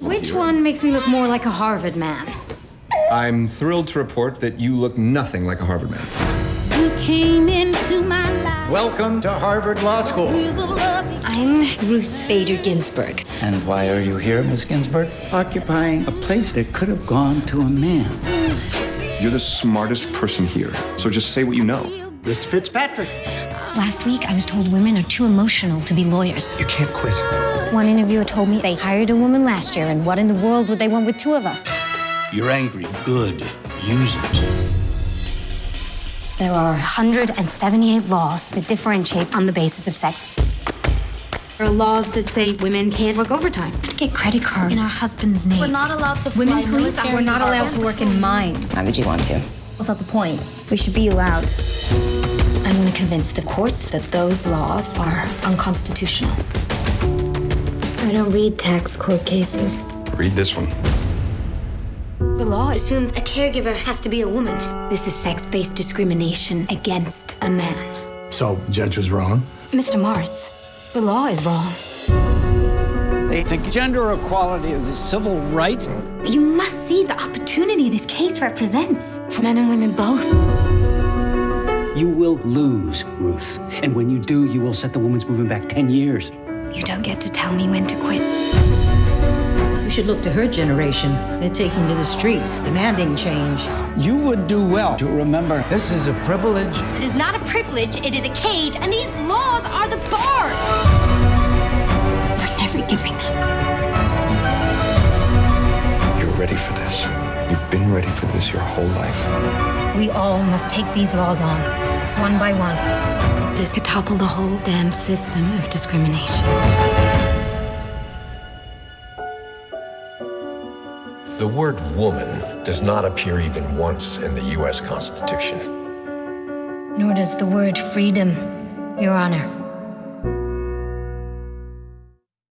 Which one makes me look more like a Harvard man? I'm thrilled to report that you look nothing like a Harvard man. You came into my life. Welcome to Harvard Law School. Wheels of love. I'm Ruth Bader Ginsburg. And why are you here, Miss Ginsburg? Occupying a place that could have gone to a man. You're the smartest person here, so just say what you know. Mr. Fitzpatrick. Last week, I was told women are too emotional to be lawyers. You can't quit. One interviewer told me they hired a woman last year, and what in the world would they want with two of us? You're angry. Good. Use it. There are 178 laws that differentiate on the basis of sex. There are laws that say women can't work overtime. To get credit cards in our husband's name. We're not allowed to fly Women police military we're not allowed to work in mines. Why would you want to? What's not the point? We should be allowed. I want to convince the courts that those laws are unconstitutional. I don't read tax court cases. Read this one. The law assumes a caregiver has to be a woman. This is sex based discrimination against a man. So, judge was wrong? Mr. Moritz, the law is wrong. They think gender equality is a civil right. You must see the opportunity this case represents for men and women both. You will lose, Ruth. And when you do, you will set the women's movement back 10 years. You don't get to tell me when to quit. You should look to her generation. They're taking to the streets, demanding change. You would do well to remember this is a privilege. It is not a privilege, it is a cage, and these laws are been ready for this your whole life. We all must take these laws on, one by one. This could topple the whole damn system of discrimination. The word woman does not appear even once in the U.S. Constitution. Nor does the word freedom, Your Honor.